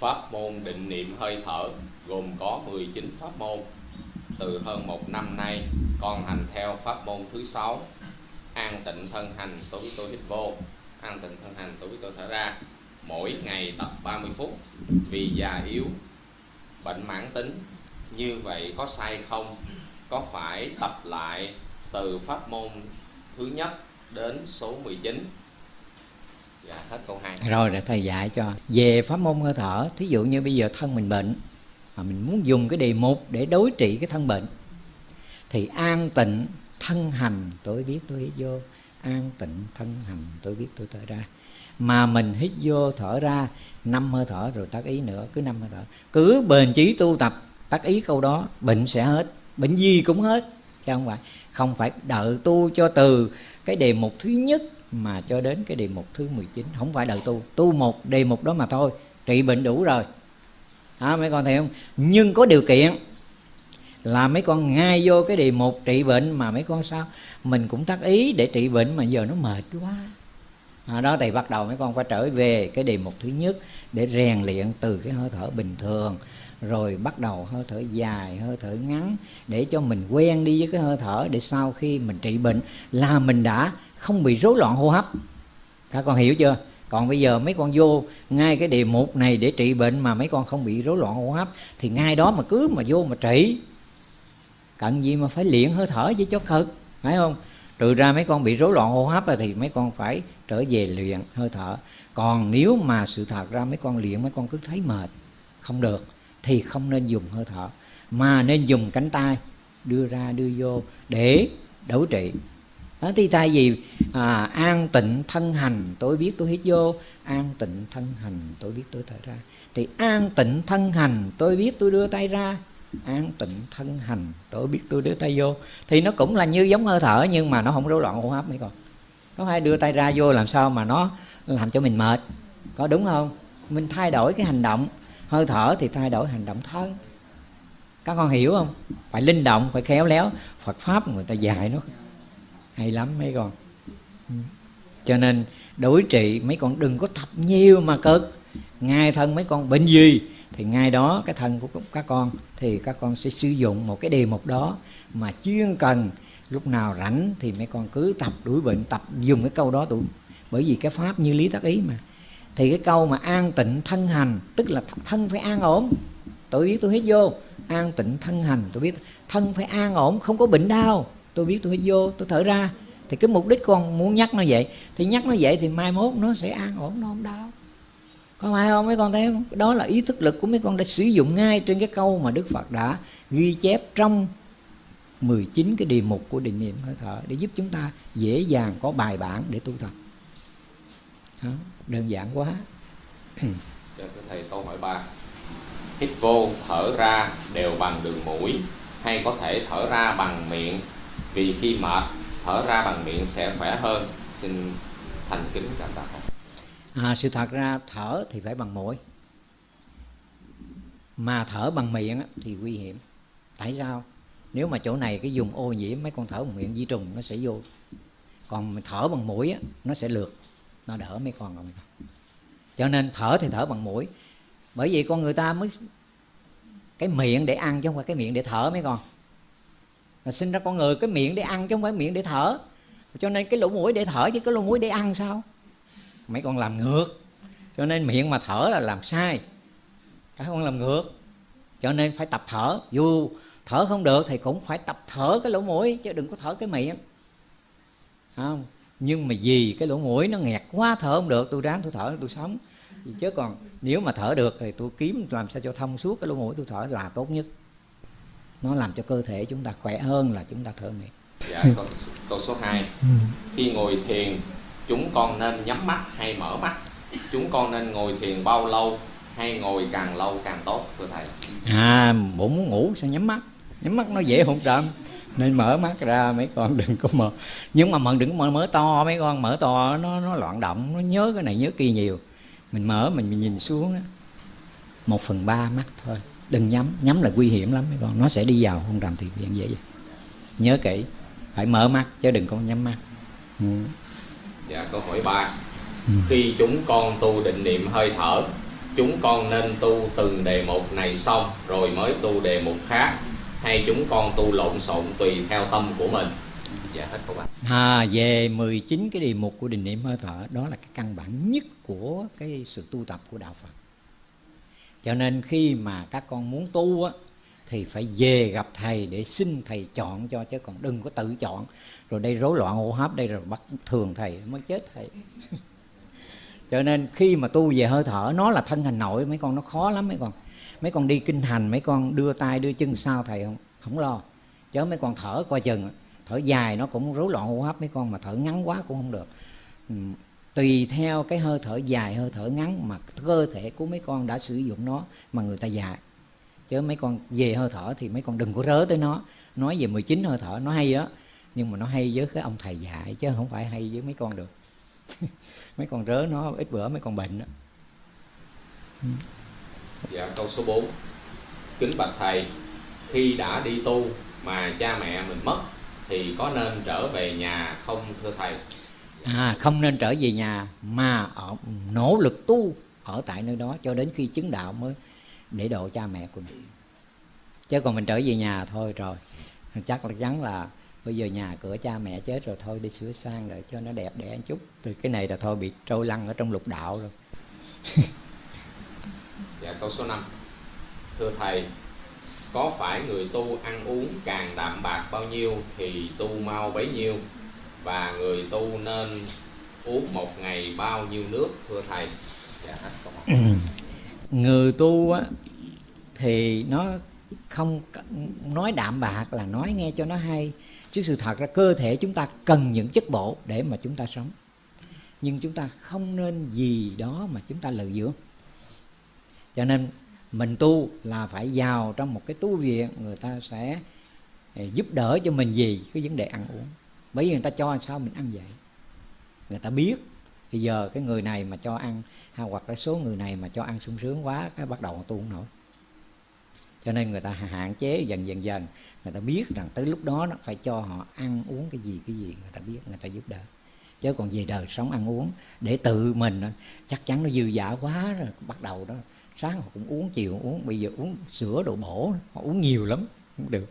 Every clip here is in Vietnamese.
Pháp môn định niệm hơi thở gồm có 19 pháp môn. Từ hơn một năm nay, con hành theo pháp môn thứ sáu. An tịnh thân hành tôi biết tôi hít vô. An tịnh thân hành tôi biết tôi thở ra. Mỗi ngày tập 30 phút. Vì già yếu, bệnh mãn tính. Như vậy có sai không? Có phải tập lại từ pháp môn thứ nhất đến số 19 Dạ hết câu 2 Rồi, để thầy dạy cho. Về pháp môn hơi thở, Thí dụ như bây giờ thân mình bệnh, Mà mình muốn dùng cái đề mục để đối trị cái thân bệnh, Thì an tịnh thân hành, tôi biết tôi hít vô. An tịnh thân hành, tôi biết tôi thở ra. Mà mình hít vô thở ra, năm hơi thở rồi tác ý nữa, Cứ năm hơi thở. Cứ bền chí tu tập, tác ý câu đó, Bệnh sẽ hết, Bệnh gì cũng hết, Chứ không phải. Không phải đợi tu cho từ cái đề mục thứ nhất mà cho đến cái đề mục thứ 19 không phải đời tu tu một đề mục đó mà thôi trị bệnh đủ rồi. À, mấy con thấy không? Nhưng có điều kiện là mấy con ngay vô cái đề mục trị bệnh mà mấy con sao? Mình cũng tác ý để trị bệnh mà giờ nó mệt quá. À, đó thì bắt đầu mấy con phải trở về cái đề mục thứ nhất để rèn luyện từ cái hơi thở bình thường rồi bắt đầu hơi thở dài, hơi thở ngắn, để cho mình quen đi với cái hơi thở để sau khi mình trị bệnh là mình đã không bị rối loạn hô hấp. Các con hiểu chưa? Còn bây giờ mấy con vô, ngay cái đề mục này để trị bệnh mà mấy con không bị rối loạn hô hấp, thì ngay đó mà cứ mà vô mà trị. Cần gì mà phải luyện hơi thở với cho cực phải không? Trừ ra mấy con bị rối loạn hô hấp thì mấy con phải trở về luyện hơi thở. Còn nếu mà sự thật ra mấy con luyện, mấy con cứ thấy mệt, không được thì không nên dùng hơi thở mà nên dùng cánh tay đưa ra đưa vô để đấu trị. Đó thì thay vì à, an tịnh thân hành tôi biết tôi hít vô an tịnh thân hành tôi biết tôi thở ra. Thì an tịnh thân hành tôi biết tôi đưa tay ra. An tịnh thân hành tôi biết tôi đưa tay vô. Thì nó cũng là như giống hơi thở nhưng mà nó không rối loạn hô hấp mấy con. Có phải đưa tay ra vô làm sao mà nó làm cho mình mệt? Có đúng không? Mình thay đổi cái hành động hơi thở thì thay đổi hành động thân các con hiểu không? Phải linh động, phải khéo léo. Phật pháp người ta dạy nó hay lắm mấy con. Ừ. Cho nên đối trị mấy con đừng có tập nhiều mà cực. Ngay thân mấy con bệnh gì thì ngay đó cái thân của các con thì các con sẽ sử dụng một cái đề mục đó mà chuyên cần lúc nào rảnh thì mấy con cứ tập đuổi bệnh, tập dùng cái câu đó tụi. Bởi vì cái pháp như lý tác ý mà thì cái câu mà an tịnh thân hành, tức là thân phải an ổn. Tôi biết tôi hết vô, an tịnh thân hành. Tôi biết thân phải an ổn, không có bệnh đau. Tôi biết tôi hết vô, tôi thở ra. Thì cái mục đích con muốn nhắc nó vậy. Thì nhắc nó vậy thì mai mốt nó sẽ an ổn, nó không đau. Có phải không? Mấy con thấy không? Đó là ý thức lực của mấy con đã sử dụng ngay trên cái câu mà đức phật đã ghi chép trong 19 cái đề mục của định niệm hơi thở để giúp chúng ta dễ dàng có bài bản để tu tập đó, đơn giản quá. Cho thầy câu hỏi ba. Hít vô thở ra đều bằng đường mũi hay có thể thở ra bằng miệng? Vì khi mệt thở ra bằng miệng sẽ khỏe hơn. Xin thành kính cảm tạ à, sự thật ra thở thì phải bằng mũi. Mà thở bằng miệng thì nguy hiểm. Tại sao? Nếu mà chỗ này cái dùng ô nhiễm mấy con thở bằng miệng di trùng nó sẽ vô. Còn thở bằng mũi nó sẽ lượt nó đỡ mấy con rồi. Cho nên thở thì thở bằng mũi. Bởi vì con người ta mới cái miệng để ăn chứ không phải cái miệng để thở mấy con. Là sinh ra con người, cái miệng để ăn chứ không phải miệng để thở. Cho nên cái lỗ mũi để thở chứ cái lỗ mũi để ăn sao? Mấy con làm ngược. Cho nên miệng mà thở là làm sai. Các con làm ngược. Cho nên phải tập thở. Dù thở không được thì cũng phải tập thở cái lỗ mũi chứ đừng có thở cái miệng. Không? Nhưng mà vì cái lỗ mũi nó nghẹt quá thở không được tôi ráng tôi thở tôi sống. Chứ còn nếu mà thở được thì tôi kiếm làm sao cho thông suốt cái lỗ mũi tôi thở là tốt nhất. Nó làm cho cơ thể chúng ta khỏe hơn là chúng ta thở miệng. Dạ câu, câu số 2 ừ. khi ngồi thiền chúng con nên nhắm mắt hay mở mắt? Chúng con nên ngồi thiền bao lâu hay ngồi càng lâu càng tốt thưa thầy? À bụng muốn ngủ sao nhắm mắt? Nhắm mắt nó dễ hôn trầm nên mở mắt ra mấy con đừng có mở. Nhưng mà mình đừng mở mở to mấy con mở to nó nó loạn động nó nhớ cái này nhớ kia nhiều. Mình mở mình, mình nhìn xuống đó. một phần ba mắt thôi. Đừng nhắm nhắm là nguy hiểm lắm mấy con. Nó sẽ đi vào hôn trầm thì viện dễ vậy nhớ kỹ phải mở mắt chứ đừng có nhắm mắt. Ừ. dạ câu hỏi ba. Ừ. khi chúng con tu định niệm hơi thở chúng con nên tu từng đề mục này xong rồi mới tu đề mục khác hay chúng con tu lộn xộn tùy theo tâm của mình? Dạ hết các bạn à, về 19 cái đề mục của định niệm hơi thở đó là cái căn bản nhất của cái sự tu tập của đạo Phật. Cho nên khi mà các con muốn tu á thì phải về gặp thầy để xin thầy chọn cho chứ còn đừng có tự chọn. Rồi đây rối loạn hô hấp đây rồi bắt thường thầy mới chết thầy. Cho nên khi mà tu về hơi thở nó là thân hành nội mấy con nó khó lắm mấy con mấy con đi kinh hành, mấy con đưa tay đưa chân sao thầy không? Không lo. Chứ mấy con thở coi chừng. Thở dài nó cũng rối loạn hô hấp, mấy con mà thở ngắn quá cũng không được. Ừ, tùy theo cái hơi thở dài, hơi thở ngắn mà cơ thể của mấy con đã sử dụng nó mà người ta dạy. Chứ mấy con về hơi thở thì mấy con đừng có rớ tới nó. Nói về 19 hơi thở, nó hay đó nhưng mà nó hay với cái ông thầy dạy chứ không phải hay với mấy con được. Mấy con rớ nó, ít bữa mấy con bệnh đó dạ câu số 4 kính bạch thầy, khi đã đi tu mà cha mẹ mình mất, thì có nên trở về nhà không, thưa thầy? À không nên trở về nhà mà ở, nỗ lực tu ở tại nơi đó cho đến khi chứng đạo mới để độ cha mẹ của mình. Chứ còn mình trở về nhà thôi rồi. Chắc là chắn là bây giờ nhà cửa cha mẹ chết rồi thôi, đi sửa sang rồi cho nó đẹp đẽ một chút. Từ cái này là thôi bị trôi lăn ở trong lục đạo rồi. câu số 5 thưa thầy, có phải người tu ăn uống càng đạm bạc bao nhiêu thì tu mau bấy nhiêu? Và người tu nên uống một ngày bao nhiêu nước, thưa thầy? Dạ người tu á, thì nó không nói đạm bạc là nói nghe cho nó hay. Chứ sự thật ra, cơ thể chúng ta cần những chất bổ để mà chúng ta sống. Nhưng chúng ta không nên gì đó mà chúng ta lợi dưỡng cho nên mình tu là phải vào trong một cái tu viện người ta sẽ ờ, giúp đỡ cho mình gì? Cái vấn đề ăn uống. Bởi vì người ta cho sao mình ăn vậy? Người ta biết. Bây giờ cái người này mà cho ăn hay hoặc cái số người này mà cho ăn sung sướng quá, cái bắt đầu tu không nổi. Cho nên người ta hạn chế dần dần dần. Người ta biết rằng tới lúc đó nó phải cho họ ăn uống cái gì cái gì người ta biết, người ta giúp đỡ. Chứ còn về đời sống ăn uống, để tự mình chắc chắn nó dư giả quá rồi, bắt đầu đó sáng họ cũng uống chiều uống bây giờ uống sữa đồ bổ họ uống nhiều lắm cũng được.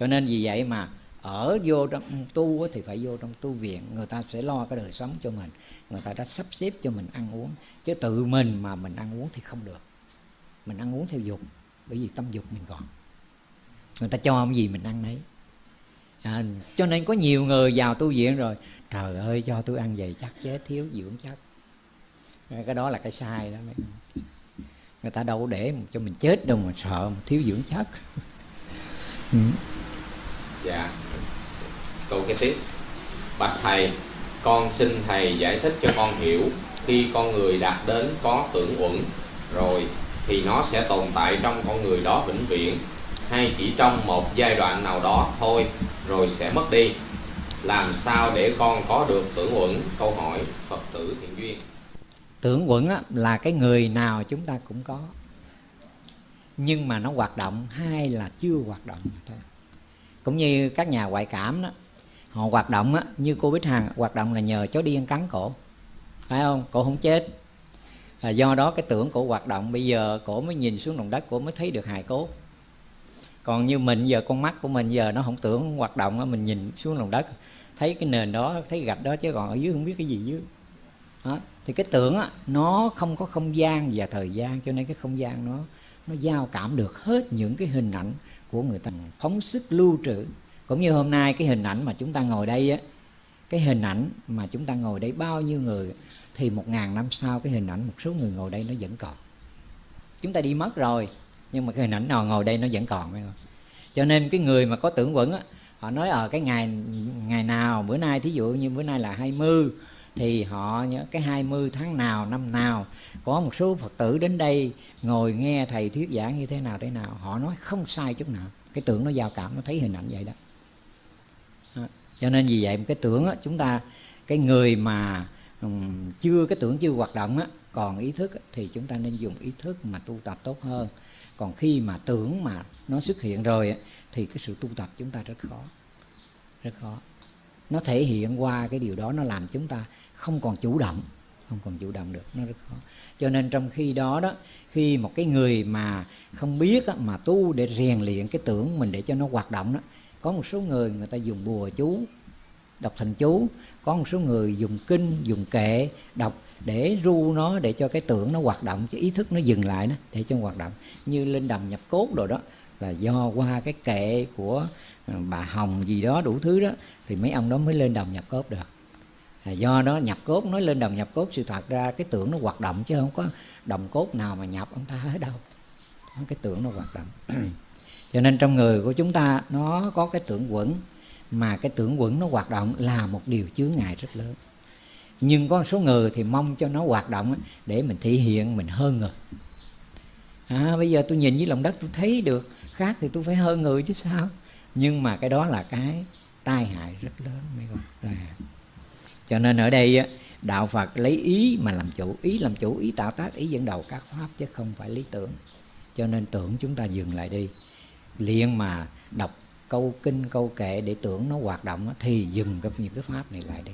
Cho nên vì vậy mà ở vô trong tu thì phải vô trong tu viện người ta sẽ lo cái đời sống cho mình người ta đã sắp xếp cho mình ăn uống. Chứ tự mình mà mình ăn uống thì không được. Mình ăn uống theo dục bởi vì tâm dục mình còn. Người ta cho ông gì mình ăn đấy à, cho nên có nhiều người vào tu viện rồi trời ơi cho tôi ăn vậy chắc chết thiếu dưỡng chất cái đó là cái sai đó mấy người ta đâu để cho mình chết đâu mà sợ mà thiếu dưỡng chất. Ừ. dạ. Câu kế tiếp. Bạch thầy con xin thầy giải thích cho con hiểu. Khi con người đạt đến có tưởng uẩn rồi thì nó sẽ tồn tại trong con người đó vĩnh viễn. Hay chỉ trong một giai đoạn nào đó thôi rồi sẽ mất đi. Làm sao để con có được tưởng uẩn? Câu hỏi phật tử thiện tưởng quẩn là cái người nào chúng ta cũng có. Nhưng mà nó hoạt động hay là chưa hoạt động thôi. Cũng như các nhà ngoại cảm đó họ hoạt động á, như cô Bích Hằng hoạt động là nhờ chó điên cắn cổ. Phải không? Cổ không chết. Là do đó cái tưởng cổ hoạt động bây giờ cổ mới nhìn xuống lòng đất cổ mới thấy được hài cốt còn như mình giờ con mắt của mình giờ nó không tưởng hoạt động mình nhìn xuống lòng đất thấy cái nền đó thấy gạch đó chứ còn ở dưới không biết cái gì dưới. Đó thì cái tưởng á, nó không có không gian và thời gian cho nên cái không gian nó nó giao cảm được hết những cái hình ảnh của người ta phóng sức lưu trữ. Cũng như hôm nay cái hình ảnh mà chúng ta ngồi đây á cái hình ảnh mà chúng ta ngồi đây bao nhiêu người thì một ngàn năm sau cái hình ảnh một số người ngồi đây nó vẫn còn. Chúng ta đi mất rồi nhưng mà cái hình ảnh nào ngồi đây nó vẫn còn phải không? Cho nên cái người mà có tưởng quẩn á họ nói ở cái ngày ngày nào bữa nay thí dụ như bữa nay là 20 thì họ nhớ cái 20 tháng nào năm nào có một số Phật tử đến đây ngồi nghe thầy thuyết giảng như thế nào thế nào. Họ nói không sai chút nào. Cái tưởng nó giao cảm nó thấy hình ảnh vậy đó, cho nên vì vậy cái tưởng á, chúng ta cái người mà um, chưa cái tưởng chưa hoạt động á còn ý thức á, thì chúng ta nên dùng ý thức mà tu tập tốt hơn. Còn khi mà tưởng mà nó xuất hiện rồi á, thì cái sự tu tập chúng ta rất khó. Rất khó. Nó thể hiện qua cái điều đó nó làm chúng ta không còn chủ động không còn chủ động được nó rất khó. Cho nên trong khi đó đó khi một cái người mà không biết á, mà tu để rèn luyện cái tưởng mình để cho nó hoạt động đó có một số người người ta dùng bùa chú đọc thành chú có một số người dùng kinh dùng kệ đọc để ru nó để cho cái tưởng nó hoạt động cho ý thức nó dừng lại đó để cho nó hoạt động. Như lên đầm nhập cốt rồi đó là do qua cái kệ của ờ, bà hồng gì đó đủ thứ đó thì mấy ông đó mới lên đồng nhập cốt được à, do đó nhập cốt nói lên đồng nhập cốt sự thật ra cái tưởng nó hoạt động chứ không có đồng cốt nào mà nhập ông ta hết đâu. Cái tưởng nó hoạt động. Cho nên trong người của chúng ta nó có cái tưởng quẩn mà cái tưởng quẩn nó hoạt động là một điều chướng ngại rất lớn. Nhưng có một số người thì mong cho nó hoạt động để mình thể hiện mình hơn người. À, bây giờ tôi nhìn với lòng đất tôi thấy được khác thì tôi phải hơn người chứ sao? Nhưng mà cái đó là cái tai hại rất lớn mấy con cho nên ở đây đạo phật lấy ý mà làm chủ ý làm chủ ý tạo tác ý dẫn đầu các pháp chứ không phải lý tưởng. Cho nên tưởng chúng ta dừng lại đi. Liền mà đọc câu kinh câu kệ để tưởng nó hoạt động thì dừng cái những cái pháp này lại đi.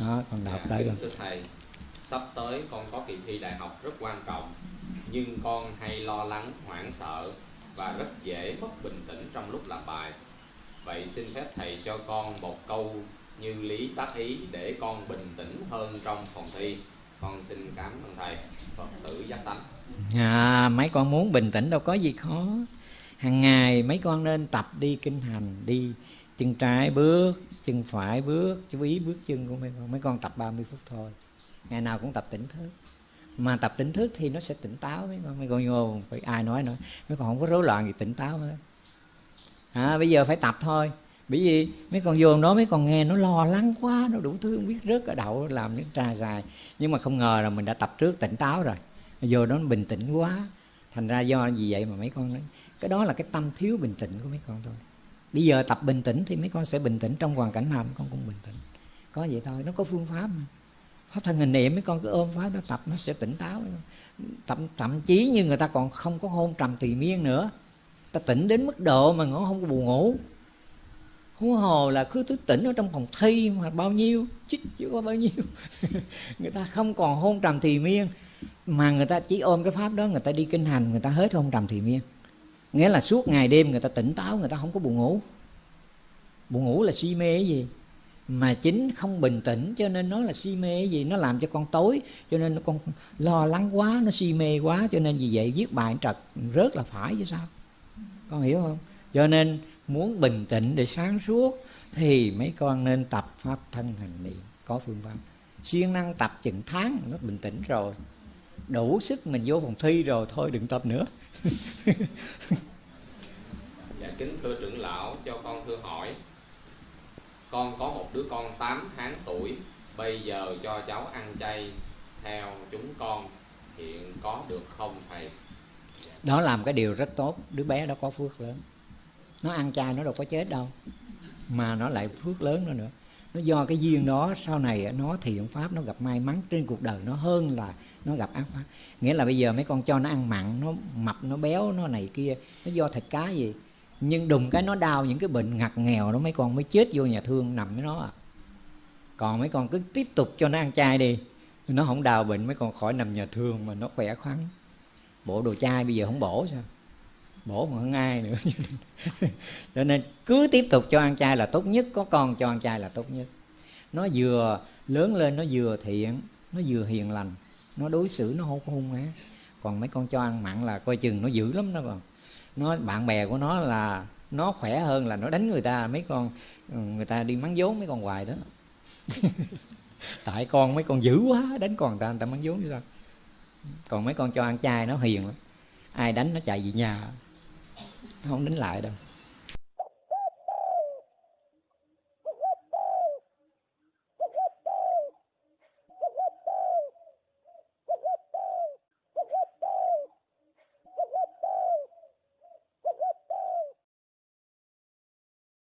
Đó con đọc dạ, tới con thầy sắp tới con có kỳ thi đại học rất quan trọng nhưng con hay lo lắng hoảng sợ và rất dễ mất bình tĩnh trong lúc làm bài. Vậy xin phép thầy cho con một câu như lý tác ý để con bình tĩnh hơn trong phòng thi. Con xin cảm ơn thầy. Phật tử giác tánh. À, mấy con muốn bình tĩnh đâu có gì khó. Hàng ngày mấy con nên tập đi kinh hành đi chân trái bước chân phải bước chú ý bước chân của mấy con. Mấy con tập 30 phút thôi. Ngày nào cũng tập tỉnh thức. Mà tập tỉnh thức thì nó sẽ tỉnh táo mấy con. Mấy con vô phải ai nói nữa. Mấy con không có rối loạn gì tỉnh táo hết. À, bây giờ phải tập thôi bởi vì mấy con vô nó mấy con nghe nó lo lắng quá nó đủ thứ không biết rớt ở đậu làm những trà dài. Nhưng mà không ngờ là mình đã tập trước tỉnh táo rồi. Vô đó nó bình tĩnh quá. Thành ra do gì vậy mà mấy con nói cái đó là cái tâm thiếu bình tĩnh của mấy con thôi. Bây giờ tập bình tĩnh thì mấy con sẽ bình tĩnh trong hoàn cảnh nào mấy con cũng bình tĩnh. Có vậy thôi nó có phương pháp mà. Pháp thân hình niệm mấy con cứ ôm pháp nó tập nó sẽ tỉnh táo. Thậm, thậm chí như người ta còn không có hôn trầm tùy miên nữa. Ta tỉnh đến mức độ mà nó không có buồn ngủ huống hồ là cứ thức tỉnh ở trong phòng thi mà bao nhiêu? Chích, chứ có bao nhiêu. Người ta không còn hôn trầm thì miên. Mà người ta chỉ ôm cái pháp đó, người ta đi kinh hành, người ta hết hôn trầm thì miên. Nghĩa là suốt ngày đêm người ta tỉnh táo, người ta không có buồn ngủ. Buồn ngủ là si mê cái gì? Mà chính không bình tĩnh, cho nên nó là si mê cái gì? Nó làm cho con tối, cho nên nó con lo lắng quá, nó si mê quá, cho nên vì vậy viết bài trật. Rớt là phải chứ sao? Con hiểu không? Cho nên muốn bình tĩnh để sáng suốt thì mấy con nên tập pháp thân hành niệm. Có phương pháp. Siêng năng tập chừng tháng nó bình tĩnh rồi. Đủ sức mình vô phòng thi rồi thôi đừng tập nữa. Dạ kính thưa trưởng lão cho con thưa hỏi. Con có một đứa con 8 tháng tuổi bây giờ cho cháu ăn chay theo chúng con hiện có được không thầy? Đó làm cái điều rất tốt. Đứa bé đó có phước lớn nó ăn chay nó đâu có chết đâu. Mà nó lại phước lớn nữa nữa. Nó do cái duyên đó, sau này nó thiện pháp, nó gặp may mắn trên cuộc đời nó hơn là nó gặp ác pháp. Nghĩa là bây giờ mấy con cho nó ăn mặn, nó mập, nó béo, nó này kia, nó do thịt cá gì. Nhưng đùng cái nó đau những cái bệnh ngặt nghèo đó, mấy con mới chết vô nhà thương nằm với nó à. Còn mấy con cứ tiếp tục cho nó ăn chay đi. Nó không đào bệnh, mấy con khỏi nằm nhà thương mà nó khỏe khoắn. Bộ đồ chay bây giờ không bổ sao? Bổ mà hơn ai nữa. Cho nên cứ tiếp tục cho ăn chay là tốt nhất, có con cho ăn chay là tốt nhất. Nó vừa lớn lên, nó vừa thiện, nó vừa hiền lành, nó đối xử nó không có hung á. còn mấy con cho ăn mặn là coi chừng nó dữ lắm đó còn nó, bạn bè của nó là nó khỏe hơn là nó đánh người ta, mấy con ừ, người ta đi mắng vốn mấy con hoài đó. Tại con mấy con dữ quá, đánh con người ta người ta mắng vốn như sao còn mấy con cho ăn chay nó hiền lắm. Ai đánh nó chạy về nhà không đến lại đâu.